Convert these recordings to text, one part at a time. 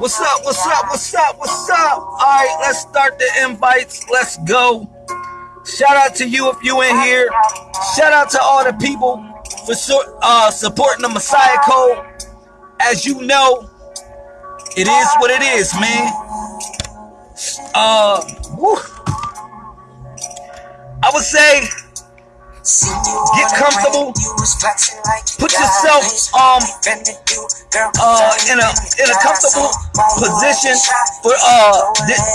What's up? What's up? What's up? What's up? All right, let's start the invites. Let's go. Shout out to you if you in here. Shout out to all the people for uh, supporting the Messiah Code. As you know, it is what it is, man. Uh, whew. I would say Get comfortable. Put yourself um uh in a in a comfortable position for uh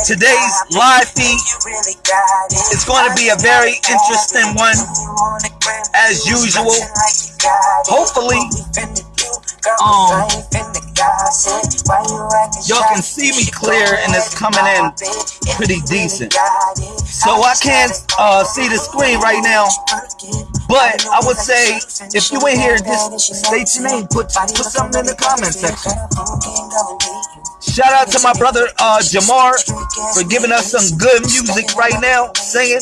today's live feed. It's going to be a very interesting one, as usual. Hopefully, um, y'all can see me clear and it's coming in pretty decent. So I can't uh, see the screen right now, but I would say if you in here, just state your name, put put something in the comment section. Shout out to my brother uh, Jamar for giving us some good music right now, singing.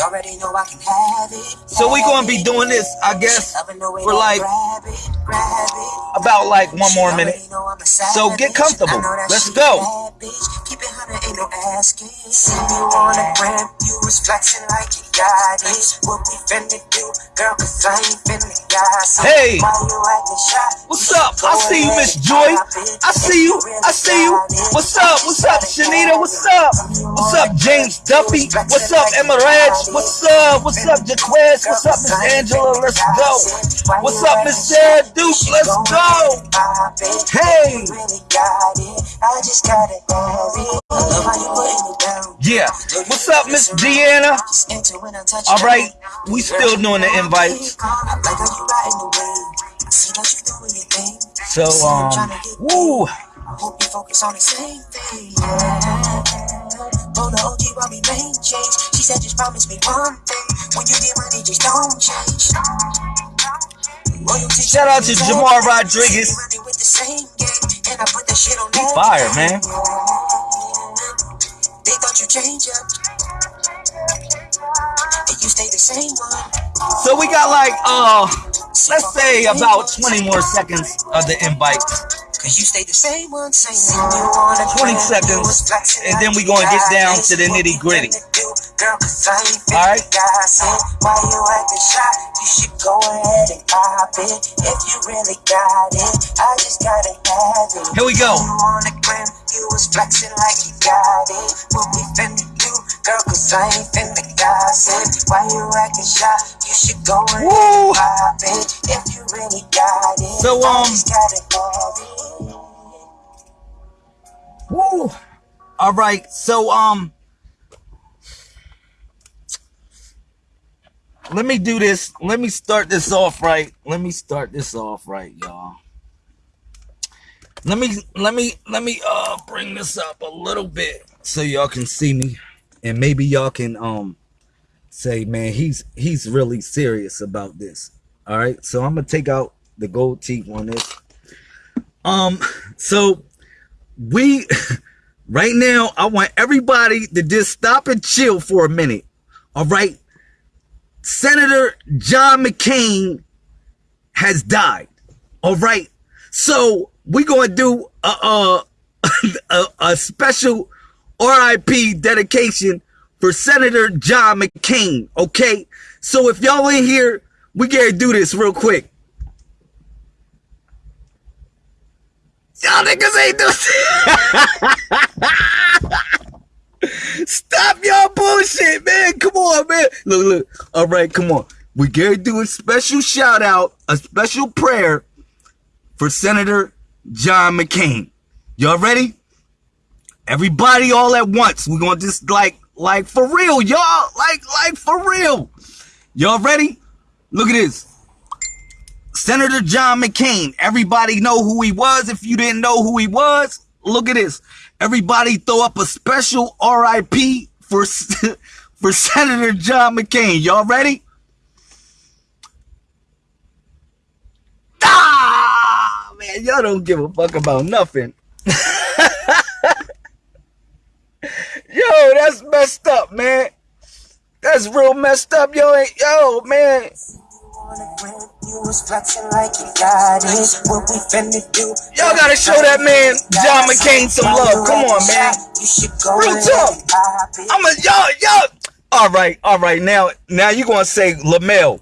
We already know I can have it. So we gonna be doing this, I guess, for like about like one more minute. So get comfortable. Let's go. Keep it hundred, Ain't no asking. See you on the gram, you was flexing like you got it. What we finna do, girl, cause I ain't finna Hey, what's up? I see you, Miss Joy. I see you. I see you. What's up? What's up, Shanita? What's up? What's up, James Duffy? What's up, Emma Reg? What's up? What's up, Jaquez? What's up, Miss Angela? Let's go. What's up, Miss Sarah Duke? Let's go. Hey. Yeah. What's up, Miss Deanna? All right. We still doing the invites. So, um, woo. Hope you focus on the same thing. The OG while we change. She said, just promise me one thing. When you get money, just don't change. Shout out to Jamar Rodriguez. Fire, man. They thought you change up. And you stay the same one. So we got like uh let's say about 20 more seconds of the invite. Cause you stay the same one, same 20 seconds, and then we gonna get down to the nitty gritty. Alright? Why you acting shy? You should go ahead and pop it. If you really got it, I just gotta have it. Here we go. You was flexing like you got it. What we finna do, girl, cause I ain't finna gossip. Why you acting shy? You should go ahead and pop it. If you really got it, so, um, Woo! All right, so um, let me do this. Let me start this off right. Let me start this off right, y'all. Let me let me let me uh bring this up a little bit so y'all can see me, and maybe y'all can um say, man, he's he's really serious about this. All right, so I'm gonna take out the gold teeth on this. Um, so we right now i want everybody to just stop and chill for a minute all right? Senator john mccain has died all right? So we're gonna do a, a, a, a special rip dedication for senator john mccain okay? So if y'all in here we gotta do this real quick Y'all niggas ain't do Stop y'all bullshit, man. Come on, man. Look, look. All right, come on. We gotta do a special shout out, a special prayer for Senator John McCain. Y'all ready? Everybody all at once. We're gonna just like, like for real, y'all. Like, like for real. Y'all ready? Look at this. Senator John McCain. Everybody know who he was. If you didn't know who he was, look at this. Everybody throw up a special RIP for, for Senator John McCain. Y'all ready? Ah, man, y'all don't give a fuck about nothing. yo, that's messed up, man. That's real messed up, yo. Yo, man. Y'all gotta show that man John McCain some love. Come on, man. Real talk. I'm a y'all, y'all. All right, all right. Now, now you gonna say Lamel.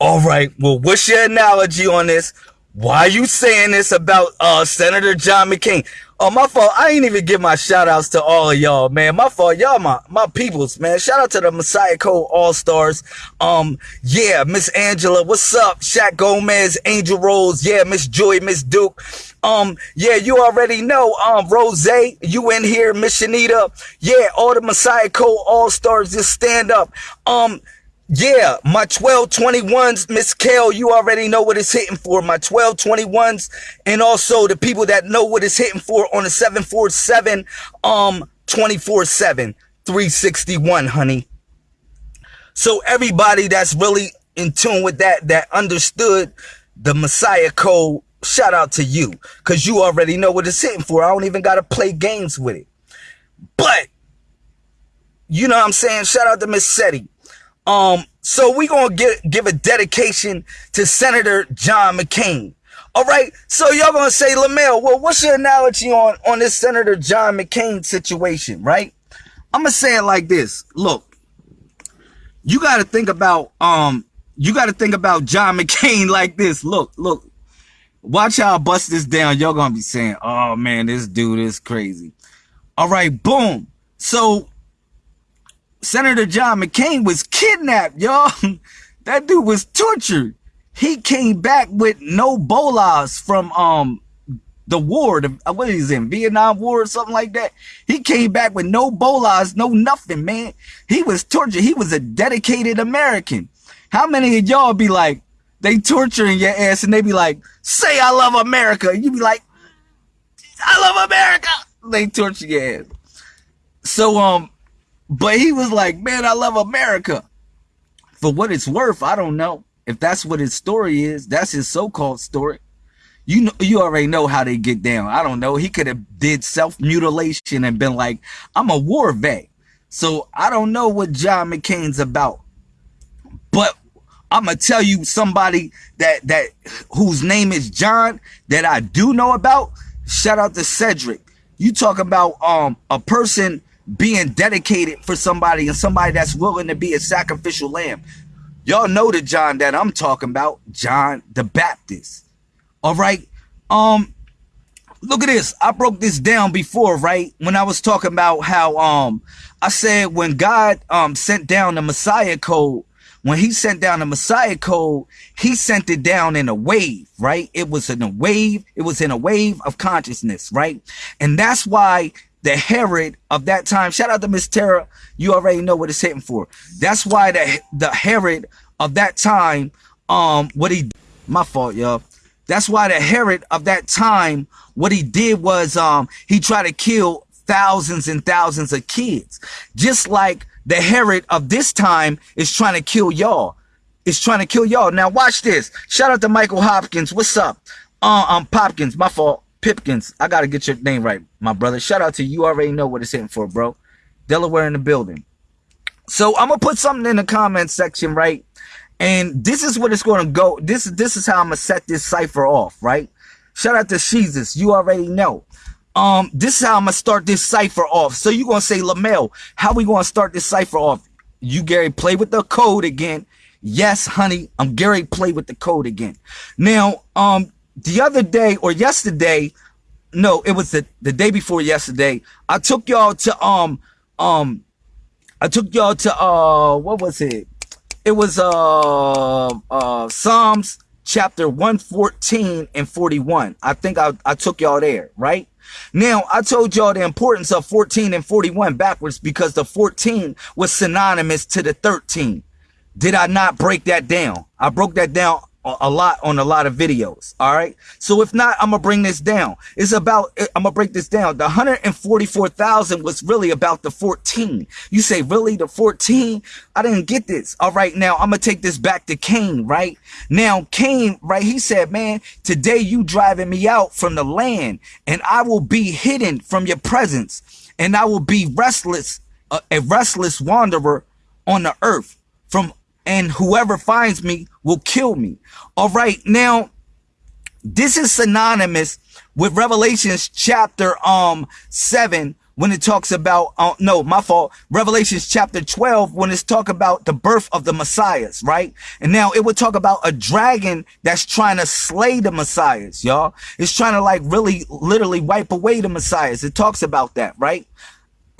All right. Well, what's your analogy on this? Why are you saying this about uh, Senator John McCain? Oh, my fault. I ain't even give my shout outs to all of y'all, man. My fault. Y'all my, my peoples, man. Shout out to the Messiah Code All-Stars. Um, yeah, Miss Angela, what's up? Shaq Gomez, Angel Rose, yeah, Miss Joy, Miss Duke. Um, yeah, you already know, um, Rose, you in here, Miss Shanita. Yeah, all the Messiah Code All-Stars, just stand up. Um, yeah, my 1221s, Miss Kale, you already know what it's hitting for. My 1221s, and also the people that know what it's hitting for on the 747, um, 24-7, 361, honey. So everybody that's really in tune with that, that understood the Messiah code, shout out to you. Cause you already know what it's hitting for. I don't even gotta play games with it. But, you know what I'm saying? Shout out to Miss. Um, so we gonna get give a dedication to Senator John McCain. All right. So y'all gonna say, Lamel, well, what's your analogy on on this Senator John McCain situation, right? I'm gonna say it like this. Look, you got to think about um, you got to think about John McCain like this. Look, look. Watch I bust this down. Y'all gonna be saying, "Oh man, this dude is crazy." All right, boom. So Senator John McCain was kidnapped, y'all. that dude was tortured. He came back with no bolas from um the war, the, uh, what is in Vietnam War or something like that. He came back with no bolas, no nothing, man. He was tortured. He was a dedicated American. How many of y'all be like, they torturing your ass and they be like, say I love America. You be like, I love America. They torture your ass. So, um, but he was like, man, I love America. For what it's worth, I don't know. If that's what his story is, that's his so-called story. You know, you already know how they get down. I don't know. He could have did self-mutilation and been like, I'm a war vet. So I don't know what John McCain's about. But I'm gonna tell you somebody that that whose name is John that I do know about. Shout out to Cedric. You talk about um a person being dedicated for somebody and somebody that's willing to be a sacrificial lamb. Y'all know the John that I'm talking about, John the Baptist. All right. Um, look at this. I broke this down before, right? When I was talking about how um I said when God um sent down the Messiah code, when he sent down the Messiah code, he sent it down in a wave, right? It was in a wave, it was in a wave of consciousness, right? And that's why the Herod of that time, shout out to Miss Tara, you already know what it's hitting for. That's why the the Herod of that time, um, what he, my fault, y'all. That's why the Herod of that time, what he did was, um, he tried to kill thousands and thousands of kids. Just like the Herod of this time is trying to kill y'all. Is trying to kill y'all. Now watch this. Shout out to Michael Hopkins. What's up? Uh, um, Popkins, my fault. Pipkins, I gotta get your name right, my brother. Shout out to you. you already know what it's hitting for, bro. Delaware in the building. So I'm gonna put something in the comment section, right? And this is what it's gonna go. This is this is how I'm gonna set this cipher off, right? Shout out to Jesus. You already know. Um, this is how I'm gonna start this cipher off. So you're gonna say, Lamel, how we gonna start this cipher off? You Gary play with the code again. Yes, honey, I'm Gary play with the code again. Now, um, the other day or yesterday, no, it was the, the day before yesterday. I took y'all to um um I took y'all to uh what was it? It was uh uh Psalms chapter 114 and 41. I think I, I took y'all there, right? Now, I told y'all the importance of 14 and 41 backwards because the 14 was synonymous to the 13. Did I not break that down? I broke that down a lot on a lot of videos. All right. So if not, I'm gonna bring this down. It's about eh, I'm gonna break this down. The 144,000 was really about the 14. You say really the 14? I didn't get this. All right. Now I'm gonna take this back to Cain. Right now, Cain. Right. He said, "Man, today you driving me out from the land, and I will be hidden from your presence, and I will be restless, a, a restless wanderer on the earth." From and whoever finds me will kill me. All right. Now, this is synonymous with Revelations chapter um 7 when it talks about uh, no my fault revelations chapter 12 when it's talk about the birth of the messiahs right and now it would talk about a dragon that's trying to slay the messiahs y'all it's trying to like really literally wipe away the messiahs it talks about that right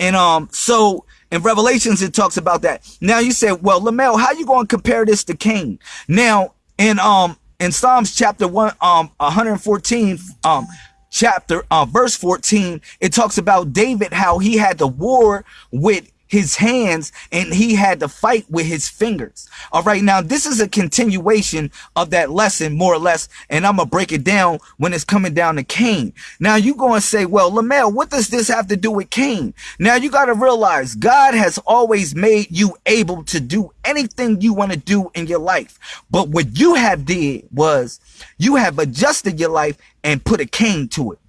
and um so in Revelations, it talks about that. Now you say, well, Lamel, how you going to compare this to Cain? Now in um in Psalms chapter one um 114 um chapter uh verse 14, it talks about David how he had the war with his hands and he had to fight with his fingers. All right. Now this is a continuation of that lesson more or less. And I'm going to break it down when it's coming down to Cain. Now you going to say, well, Lamel, what does this have to do with Cain? Now you got to realize God has always made you able to do anything you want to do in your life. But what you have did was you have adjusted your life and put a cane to it.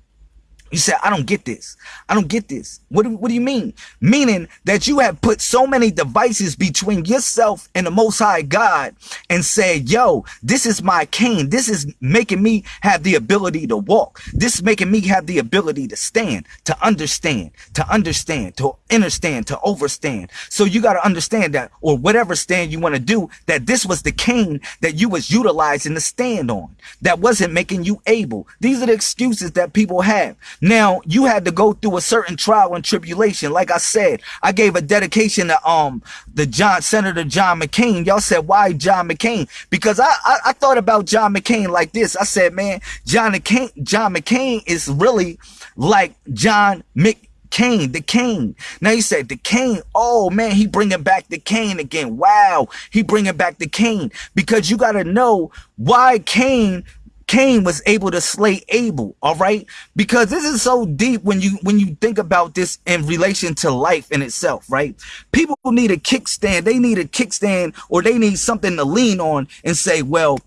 You said, I don't get this. I don't get this. What do, what do you mean? Meaning that you have put so many devices between yourself and the Most High God and said, yo, this is my cane. This is making me have the ability to walk. This is making me have the ability to stand, to understand, to understand, to understand, to overstand. So you got to understand that, or whatever stand you want to do, that this was the cane that you was utilizing to stand on. That wasn't making you able. These are the excuses that people have. Now, you had to go through a certain trial and tribulation. Like I said, I gave a dedication to um the John Senator John McCain. Y'all said, why John McCain? Because I, I, I thought about John McCain like this. I said, man, John McCain, John McCain is really like John McCain, the Cain. Now you said the Cain. Oh man, he bringing back the Cain again. Wow, he bringing back the Cain because you got to know why Cain Cain was able to slay Abel, all right? Because this is so deep when you when you think about this in relation to life in itself, right? People need a kickstand, they need a kickstand or they need something to lean on and say, well,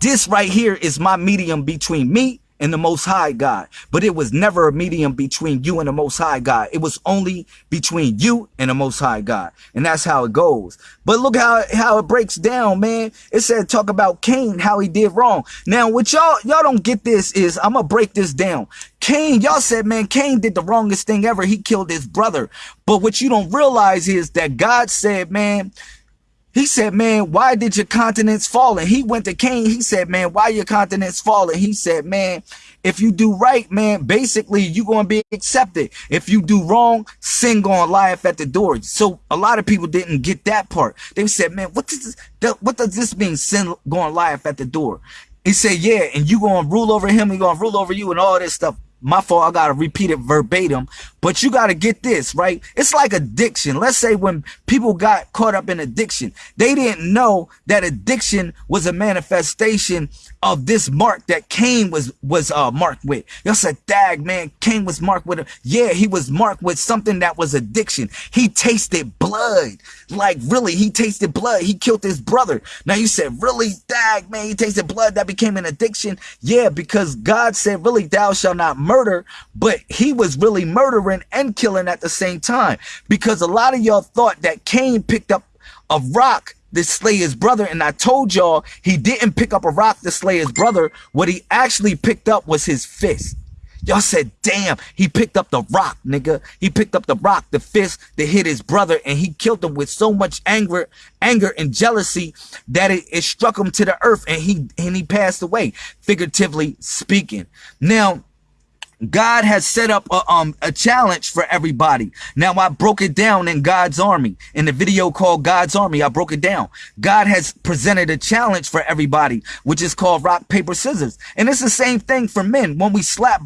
this right here is my medium between me and the Most High God. But it was never a medium between you and the Most High God. It was only between you and the Most High God. And that's how it goes. But look how, how it breaks down, man. It said talk about Cain, how he did wrong. Now, what y'all, y'all don't get this is, I'm to break this down. Cain, y'all said, man, Cain did the wrongest thing ever. He killed his brother. But what you don't realize is that God said, man, he said, man, why did your continents fall? And he went to Cain. He said, man, why your continents falling? He said, man, if you do right, man, basically you're going to be accepted. If you do wrong, sin going to at the door. So a lot of people didn't get that part. They said, man, what does this, what does this mean? Sin going laugh at the door. He said, yeah, and you going to rule over him. He going to rule over you and all this stuff my fault. I got to repeat it verbatim, but you got to get this, right? It's like addiction. Let's say when people got caught up in addiction, they didn't know that addiction was a manifestation of this mark that Cain was, was, uh, marked with. Y'all said, dag, man, Cain was marked with a, yeah, he was marked with something that was addiction. He tasted blood. Like really, he tasted blood. He killed his brother. Now you said, really, dag, man, he tasted blood. That became an addiction. Yeah, because God said, really, thou shalt not murder, but he was really murdering and killing at the same time. Because a lot of y'all thought that Cain picked up a rock to slay his brother. And I told y'all he didn't pick up a rock to slay his brother. What he actually picked up was his fist. Y'all said, damn, he picked up the rock, nigga. He picked up the rock, the fist that hit his brother, and he killed him with so much anger, anger and jealousy that it, it struck him to the earth and he and he passed away, figuratively speaking. Now, God has set up a, um, a challenge for everybody. Now I broke it down in God's Army in the video called God's Army. I broke it down. God has presented a challenge for everybody, which is called rock, paper, scissors. And it's the same thing for men when we slap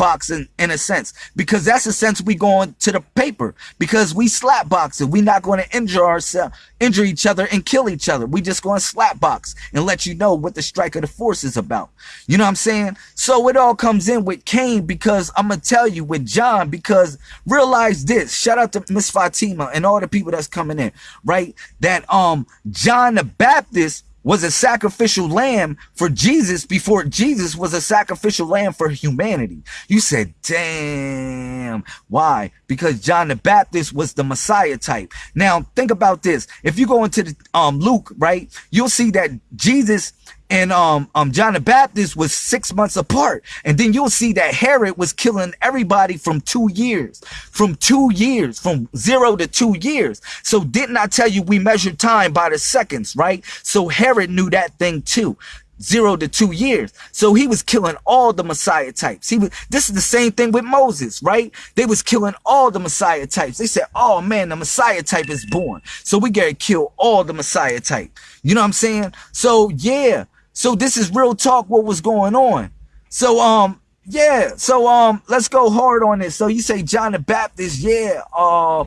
in a sense, because that's the sense we going to the paper because we slap boxing. we not going to injure ourselves, injure each other and kill each other. We just going to slap box and let you know what the strike of the force is about. You know what I'm saying? So it all comes in with Cain because I'm going to tell you with John, because realize this, shout out to Miss Fatima and all the people that's coming in, right? That, um, John the Baptist was a sacrificial lamb for Jesus before Jesus was a sacrificial lamb for humanity. You said, damn. Why? Because John the Baptist was the Messiah type. Now, think about this. If you go into the, um, Luke, right, you'll see that Jesus and um um John the Baptist was six months apart. And then you'll see that Herod was killing everybody from two years, from two years, from zero to two years. So didn't I tell you we measure time by the seconds, right? So Herod knew that thing too zero to two years. So he was killing all the Messiah types. He was, this is the same thing with Moses, right? They was killing all the Messiah types. They said, oh man, the Messiah type is born. So we gotta kill all the Messiah type. You know what I'm saying? So yeah, so this is real talk what was going on. So um yeah, so um let's go hard on this. So you say John the Baptist, yeah, uh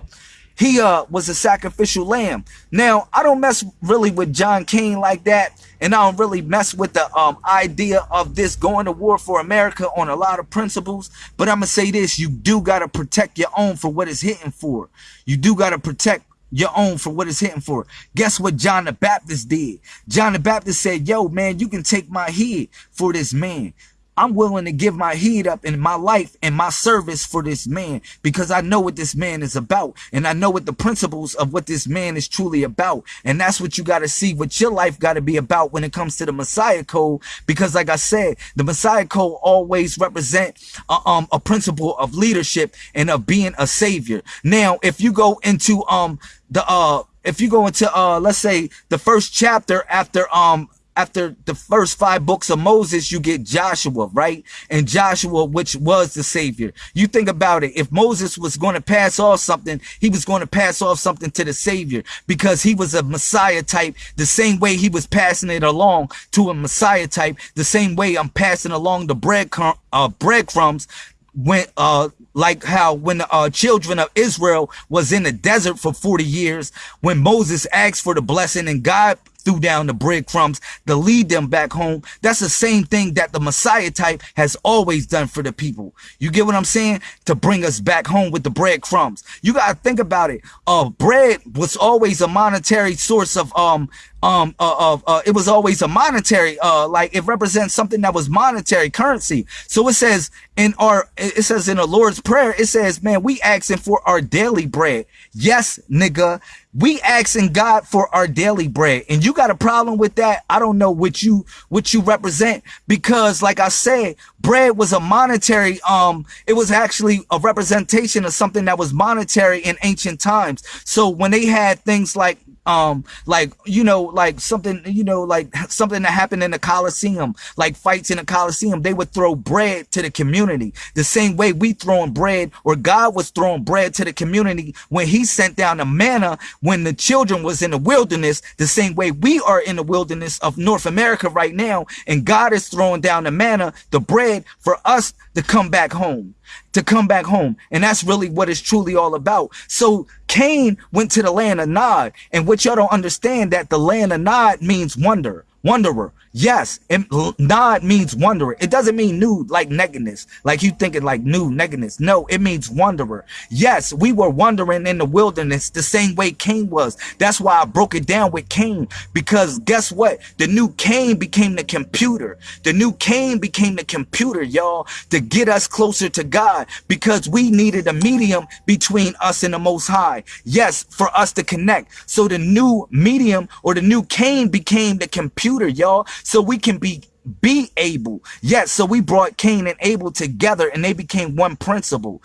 he uh was a sacrificial lamb. Now, I don't mess really with John Cain like that, and I don't really mess with the um idea of this going to war for America on a lot of principles, but I'm gonna say this, you do gotta protect your own for what it's hitting for. You do gotta protect your own for what it's hitting for. Guess what John the Baptist did? John the Baptist said, yo, man, you can take my head for this man. I'm willing to give my heat up in my life and my service for this man because I know what this man is about and I know what the principles of what this man is truly about. And that's what you got to see what your life got to be about when it comes to the Messiah code. Because like I said, the Messiah code always represent a, um, a principle of leadership and of being a savior. Now, if you go into, um, the, uh, if you go into, uh, let's say the first chapter after, um, after the first five books of Moses, you get Joshua, right? And Joshua, which was the savior. You think about it. If Moses was going to pass off something, he was going to pass off something to the savior because he was a Messiah type, the same way he was passing it along to a Messiah type, the same way I'm passing along the bread, uh, breadcrumbs when, uh, like how when the uh, children of Israel was in the desert for 40 years, when Moses asked for the blessing and God threw down the breadcrumbs to lead them back home. That's the same thing that the Messiah type has always done for the people. You get what I'm saying? To bring us back home with the breadcrumbs. You gotta think about it. Uh, bread was always a monetary source of um um uh, of uh, it was always a monetary uh like it represents something that was monetary currency so it says in our it says in the lord's prayer it says man we asking for our daily bread yes nigga we asking God for our daily bread. And you got a problem with that? I don't know what you what you represent because like I said, bread was a monetary um it was actually a representation of something that was monetary in ancient times. So when they had things like um like you know like something you know like something that happened in the coliseum like fights in the coliseum they would throw bread to the community the same way we throwing bread or god was throwing bread to the community when he sent down the manna when the children was in the wilderness the same way we are in the wilderness of north america right now and god is throwing down the manna the bread for us to come back home to come back home. And that's really what it's truly all about. So Cain went to the land of Nod. And what y'all don't understand that the land of Nod means wonder, wanderer. Yes, it, nod means wanderer. It doesn't mean new like nakedness, like you thinking like new nakedness. No, it means wanderer. Yes, we were wandering in the wilderness the same way Cain was. That's why I broke it down with Cain because guess what? The new Cain became the computer. The new Cain became the computer, y'all, to get us closer to God because we needed a medium between us and the Most High. Yes, for us to connect. So the new medium or the new Cain became the computer, y'all so we can be be able. Yes, so we brought Cain and Abel together and they became one principle,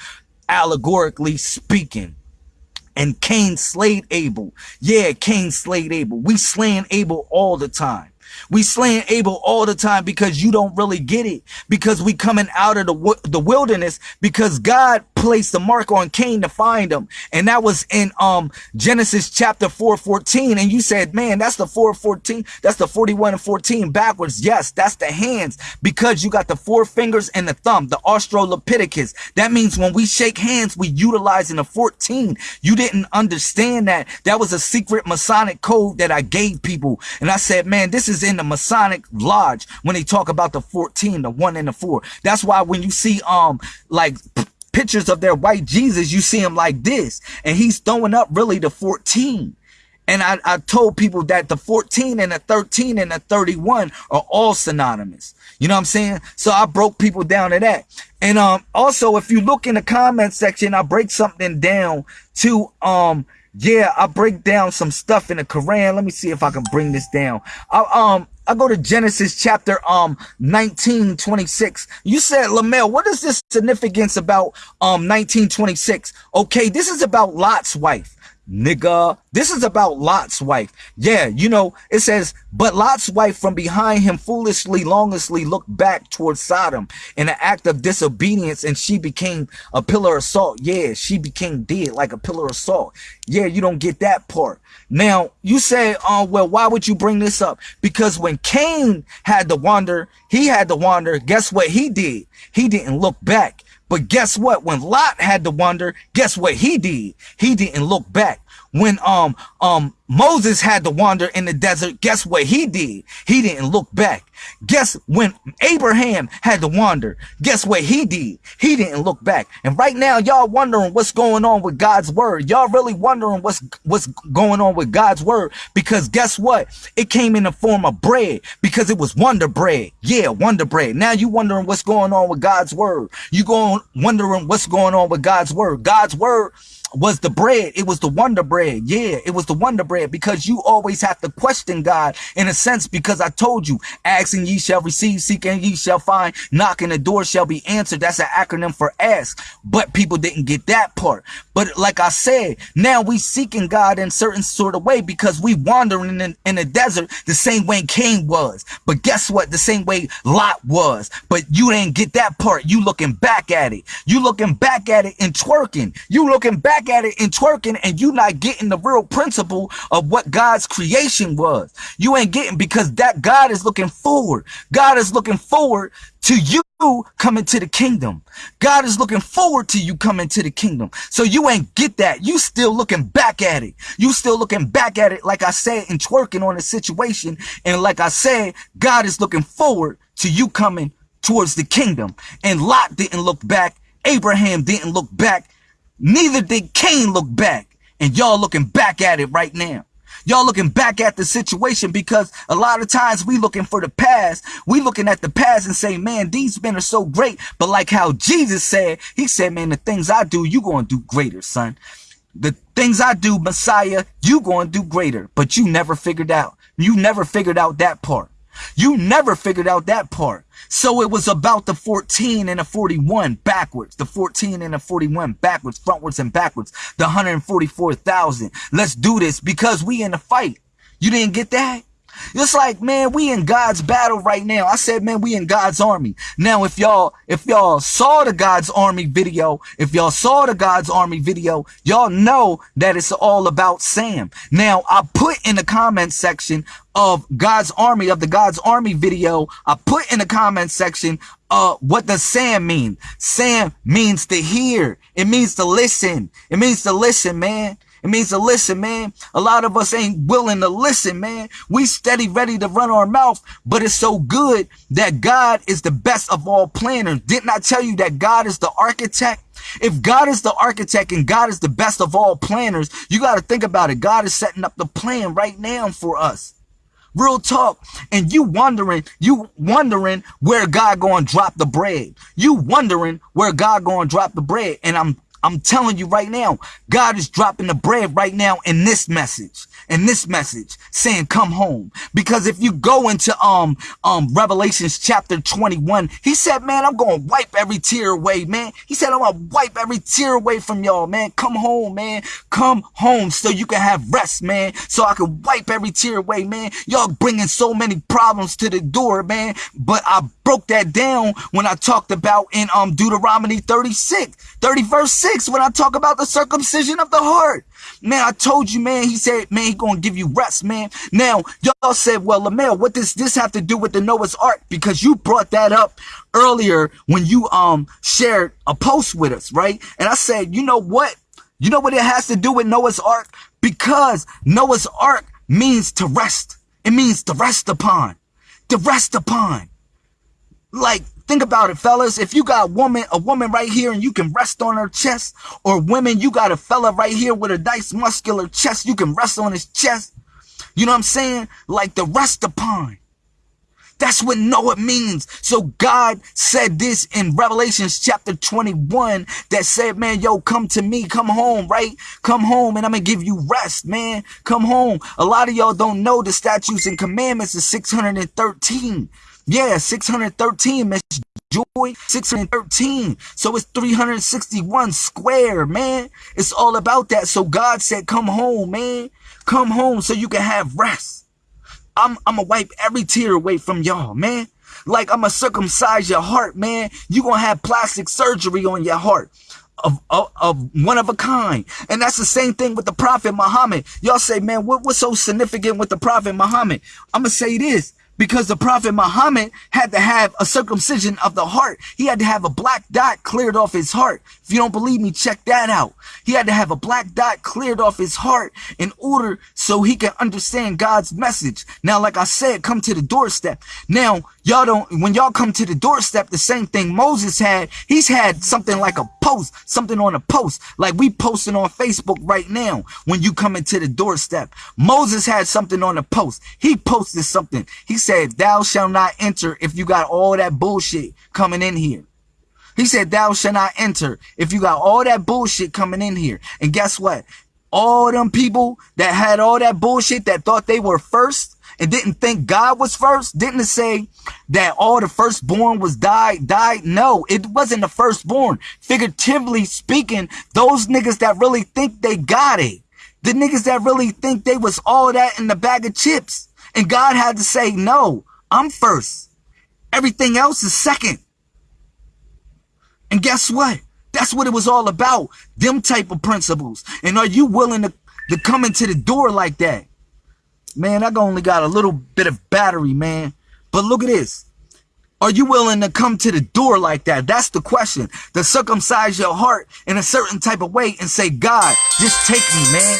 allegorically speaking. And Cain slayed Abel. Yeah, Cain slayed Abel. We slaying Abel all the time. We slaying Abel all the time because you don't really get it. Because we coming out of the, the wilderness because God placed the mark on Cain to find him. And that was in um Genesis chapter 4, 14. And you said, man, that's the 4, 14. That's the 41 and 14 backwards. Yes, that's the hands because you got the four fingers and the thumb, the Australopithecus. That means when we shake hands, we utilizing the 14. You didn't understand that. That was a secret Masonic code that I gave people. And I said, man, this is in the Masonic lodge when they talk about the 14, the one and the four. That's why when you see, um, like pictures of their white Jesus, you see him like this and he's throwing up really the 14. And I, I told people that the 14 and the 13 and the 31 are all synonymous. You know what I'm saying? So I broke people down to that. And um also if you look in the comment section, I break something down to um yeah, I break down some stuff in the Quran. Let me see if I can bring this down. I, um, I go to Genesis chapter um 19, 26. You said, Lamel, what is this significance about um 1926? Okay, this is about Lot's wife nigga. This is about Lot's wife. Yeah, you know, it says, but Lot's wife from behind him foolishly, longestly looked back towards Sodom in an act of disobedience and she became a pillar of salt. Yeah, she became dead like a pillar of salt. Yeah, you don't get that part. Now, you say, oh, uh, well, why would you bring this up? Because when Cain had to wander, he had to wander. Guess what he did? He didn't look back. But guess what? When Lot had to wander, guess what he did? He didn't look back. When um um Moses had to wander in the desert, guess what he did? He didn't look back. Guess when Abraham had to wander, guess what he did? He didn't look back. And right now, y'all wondering what's going on with God's word. Y'all really wondering what's what's going on with God's word because guess what? It came in the form of bread because it was wonder bread. Yeah, wonder bread. Now you wondering what's going on with God's word. You going wondering what's going on with God's word. God's word was the bread. It was the wonder bread. Yeah, it was the wonder bread because you always have to question God in a sense because I told you, asking ye shall receive, seeking ye shall find, knocking the door shall be answered. That's an acronym for ask, but people didn't get that part. But like I said, now we seeking God in certain sort of way because we wandering in, in the desert the same way Cain was. But guess what? The same way Lot was. But you didn't get that part. You looking back at it. You looking back at it and twerking. You looking back back at it and twerking and you not getting the real principle of what God's creation was. You ain't getting because that God is looking forward. God is looking forward to you coming to the kingdom. God is looking forward to you coming to the kingdom. So you ain't get that. You still looking back at it. You still looking back at it, like I said, and twerking on the situation. And like I said, God is looking forward to you coming towards the kingdom. And Lot didn't look back. Abraham didn't look back. Neither did Cain look back. And y'all looking back at it right now. Y'all looking back at the situation because a lot of times we looking for the past. We looking at the past and say, man, these men are so great. But like how Jesus said, he said, man, the things I do, you going to do greater, son. The things I do, Messiah, you going to do greater. But you never figured out. You never figured out that part. You never figured out that part. So it was about the 14 and the 41 backwards, the 14 and the 41 backwards, frontwards and backwards, the 144,000. Let's do this because we in the fight. You didn't get that? It's like, man, we in God's battle right now. I said, man, we in God's army. Now, if y'all, if y'all saw the God's army video, if y'all saw the God's army video, y'all know that it's all about Sam. Now, I put in the comment section of God's army, of the God's army video, I put in the comment section, uh, what does Sam mean? Sam means to hear. It means to listen. It means to listen, man. It means to listen, man. A lot of us ain't willing to listen, man. We steady ready to run our mouth, but it's so good that God is the best of all planners. Didn't I tell you that God is the architect? If God is the architect and God is the best of all planners, you got to think about it. God is setting up the plan right now for us. Real talk. And you wondering, you wondering where God going to drop the bread. You wondering where God going to drop the bread. And I'm I'm telling you right now, God is dropping the bread right now in this message. In this message saying come home. Because if you go into um um revelations chapter 21 he said man i'm gonna wipe every tear away man. He said i'm gonna wipe every tear away from y'all man. Come home man. Come home so you can have rest man. So i can wipe every tear away man. Y'all bringing so many problems to the door man. But i broke that down when i talked about in um deuteronomy 36 30 verse 6 when i talk about the circumcision of the heart Man, I told you, man. He said, man, he gonna give you rest, man. Now, y'all said, well, Lamel, what does this have to do with the Noah's Ark? Because you brought that up earlier when you um shared a post with us, right? And I said, you know what? You know what it has to do with Noah's Ark? Because Noah's Ark means to rest. It means to rest upon. To rest upon. Like Think about it, fellas. If you got a woman, a woman right here and you can rest on her chest, or women, you got a fella right here with a nice muscular chest, you can rest on his chest. You know what I'm saying? Like the rest upon. That's what Noah means. So God said this in Revelations chapter 21 that said, man, yo, come to me, come home, right? Come home and I'm going to give you rest, man. Come home. A lot of y'all don't know the statutes and commandments is 613. Yeah, 613, Miss Joy. 613. So it's 361 square, man. It's all about that. So God said, come home, man. Come home so you can have rest. I'm, I'm gonna wipe every tear away from y'all, man. Like I'm gonna circumcise your heart, man. You gonna have plastic surgery on your heart. Of, of, of, one of a kind. And that's the same thing with the Prophet Muhammad. Y'all say, man, what, what's so significant with the Prophet Muhammad? I'm going to say this because the prophet Muhammad had to have a circumcision of the heart. He had to have a black dot cleared off his heart. If you don't believe me, check that out. He had to have a black dot cleared off his heart in order so he can understand God's message. Now, like I said, come to the doorstep. Now, y'all don't, when y'all come to the doorstep, the same thing Moses had, he's had something like a post, something on a post, like we posting on Facebook right now when you come into the doorstep. Moses had something on a post. He posted something. He said, thou shalt not enter if you got all that bullshit coming in here. He said, thou shalt not enter if you got all that bullshit coming in here. And guess what? All them people that had all that bullshit that thought they were first and didn't think God was first, didn't say that all the firstborn was died, died. No, it wasn't the firstborn. Figuratively speaking, those niggas that really think they got it, the niggas that really think they was all that in the bag of chips. And God had to say, no, I'm first. Everything else is second. And guess what? That's what it was all about. Them type of principles. And are you willing to, to come into the door like that? Man, I only got a little bit of battery, man. But look at this. Are you willing to come to the door like that? That's the question. To circumcise your heart in a certain type of way and say, God, just take me, man.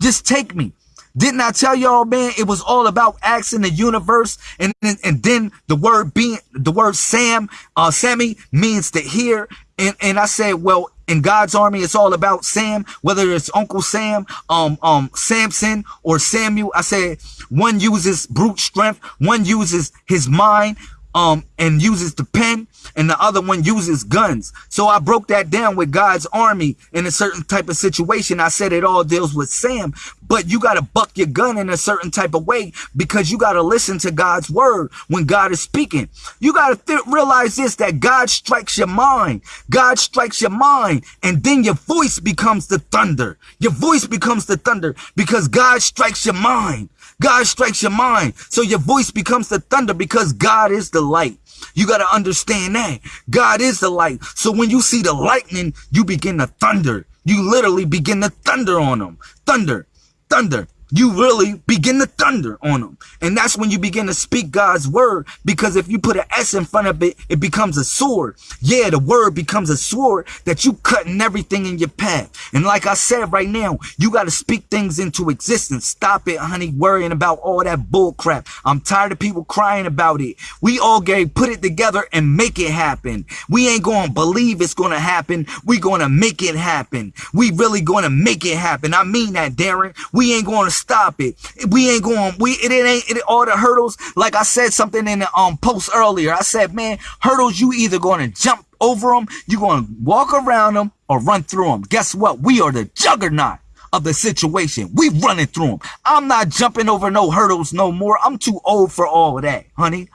Just take me. Didn't I tell y'all, man, it was all about asking the universe and, and, and then the word being, the word Sam, uh, Sammy means to hear. And, and I said, well, in God's army, it's all about Sam, whether it's Uncle Sam, um, um, Samson or Samuel. I said one uses brute strength, one uses his mind, um, and uses the pen and the other one uses guns. So I broke that down with God's army in a certain type of situation. I said it all deals with Sam, but you got to buck your gun in a certain type of way because you got to listen to God's word when God is speaking. You got to realize this, that God strikes your mind. God strikes your mind and then your voice becomes the thunder. Your voice becomes the thunder because God strikes your mind. God strikes your mind. So your voice becomes the thunder because God is the light. You got to understand that God is the light. So when you see the lightning, you begin to thunder. You literally begin to thunder on them. Thunder, thunder you really begin to thunder on them. And that's when you begin to speak God's word. Because if you put an S in front of it, it becomes a sword. Yeah, the word becomes a sword that you cutting everything in your path. And like I said right now, you got to speak things into existence. Stop it, honey, worrying about all that bull crap. I'm tired of people crying about it. We all get put it together and make it happen. We ain't going to believe it's going to happen. We going to make it happen. We really going to make it happen. I mean that, Darren. We ain't going to stop it. We ain't going, we, it, it ain't, it, all the hurdles. Like I said something in the um, post earlier. I said, man, hurdles, you either going to jump over them, you going to walk around them or run through them. Guess what? We are the juggernaut of the situation. We running through them. I'm not jumping over no hurdles no more. I'm too old for all that, honey.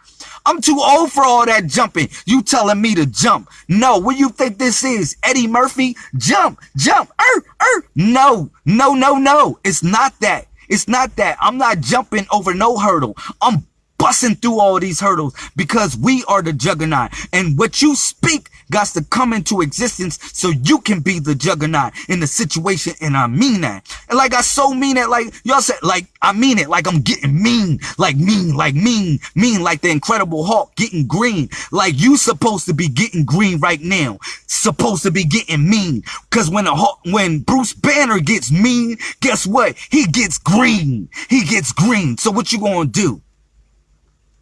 I'm too old for all that jumping. You telling me to jump. No, what you think this is? Eddie Murphy? Jump, jump, er, er. No, no, no, no. It's not that. It's not that. I'm not jumping over no hurdle. I'm busting through all these hurdles because we are the juggernaut. And what you speak got to come into existence so you can be the juggernaut in the situation. And I mean that. And like I so mean it, like y'all said, like I mean it, like I'm getting mean, like mean, like mean, mean, like the Incredible Hulk getting green. Like you supposed to be getting green right now. Supposed to be getting mean. Cause when a Hulk, when Bruce Banner gets mean, guess what? He gets green. He gets green. So what you gonna do?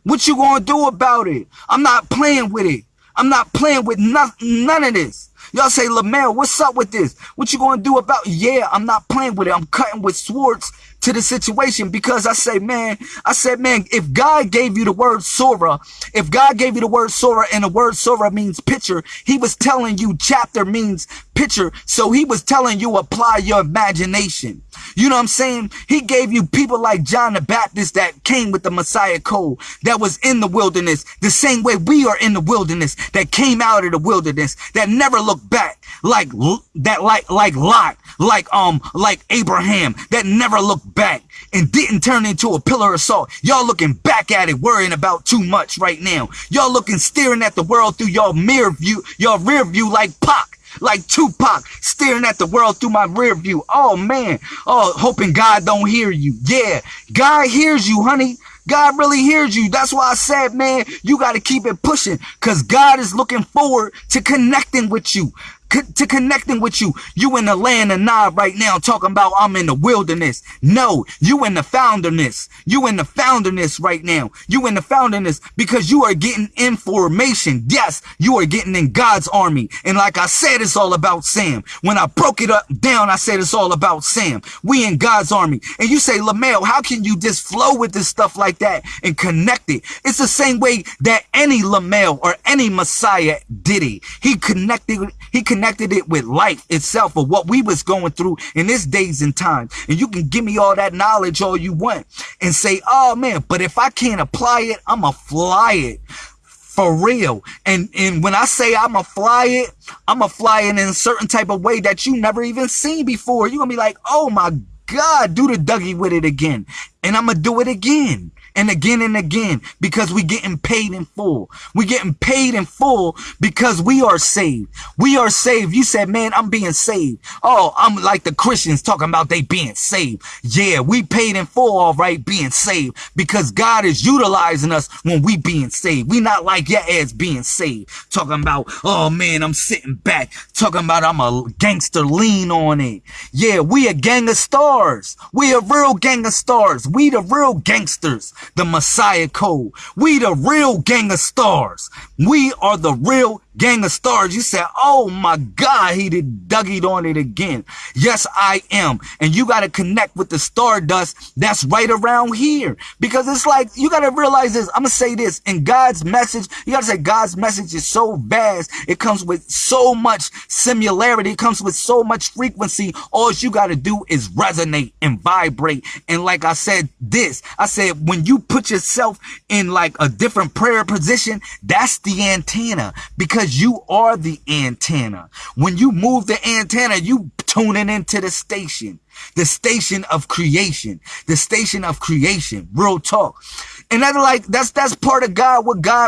What you gonna do about it? I'm not playing with it. I'm not playing with none, none of this. Y'all say, Lamel, what's up with this? What you gonna do about? Yeah, I'm not playing with it. I'm cutting with swords to the situation because I say, man, I said, man, if God gave you the word Surah, if God gave you the word Surah and the word Surah means picture, he was telling you chapter means picture. So he was telling you apply your imagination. You know what I'm saying? He gave you people like John the Baptist that came with the Messiah code that was in the wilderness the same way we are in the wilderness that came out of the wilderness that never looked back like that like like Lot like um like Abraham that never looked back and didn't turn into a pillar of salt. Y'all looking back at it, worrying about too much right now. Y'all looking staring at the world through y'all mirror view, y'all rear view like Pac like Tupac staring at the world through my rear view. Oh man. Oh, hoping God don't hear you. Yeah. God hears you, honey. God really hears you. That's why I said, man, you got to keep it pushing because God is looking forward to connecting with you to connecting with you. You in the land of Nod right now talking about I'm in the wilderness. No, you in the founderness. You in the founderness right now. You in the founderness because you are getting information. Yes, you are getting in God's army. And like I said, it's all about Sam. When I broke it up down, I said it's all about Sam. We in God's army. And you say, LaMail, how can you just flow with this stuff like that and connect it? It's the same way that any LaMail or any Messiah did it. He connected, he connected connected it with life itself or what we was going through in this days and times. And you can give me all that knowledge all you want and say, oh man, but if I can't apply it, I'ma fly it for real. And and when I say I'ma fly it, I'ma fly it in a certain type of way that you never even seen before. You're gonna be like, oh my God, do the Dougie with it again. And I'm gonna do it again and again and again because we getting paid in full. We getting paid in full because we are saved. We are saved. You said, man, I'm being saved. Oh, I'm like the Christians talking about they being saved. Yeah, we paid in full, all right, being saved because God is utilizing us when we being saved. We not like your ass being saved. Talking about, oh man, I'm sitting back. Talking about I'm a gangster lean on it. Yeah, we a gang of stars. We a real gang of stars. We the real gangsters the Messiah Code. We the real gang of stars. We are the real gang of stars. You said, oh my God, he did Dougie on it again. Yes, I am. And you got to connect with the stardust that's right around here. Because it's like, you got to realize this. I'm going to say this in God's message. You got to say God's message is so vast. It comes with so much similarity. It comes with so much frequency. All you got to do is resonate and vibrate. And like I said, this, I said, when you put yourself in like a different prayer position, that's the antenna because you are the antenna. When you move the antenna, you tuning into the station, the station of creation, the station of creation, real talk. And that's like, that's, that's part of God, what God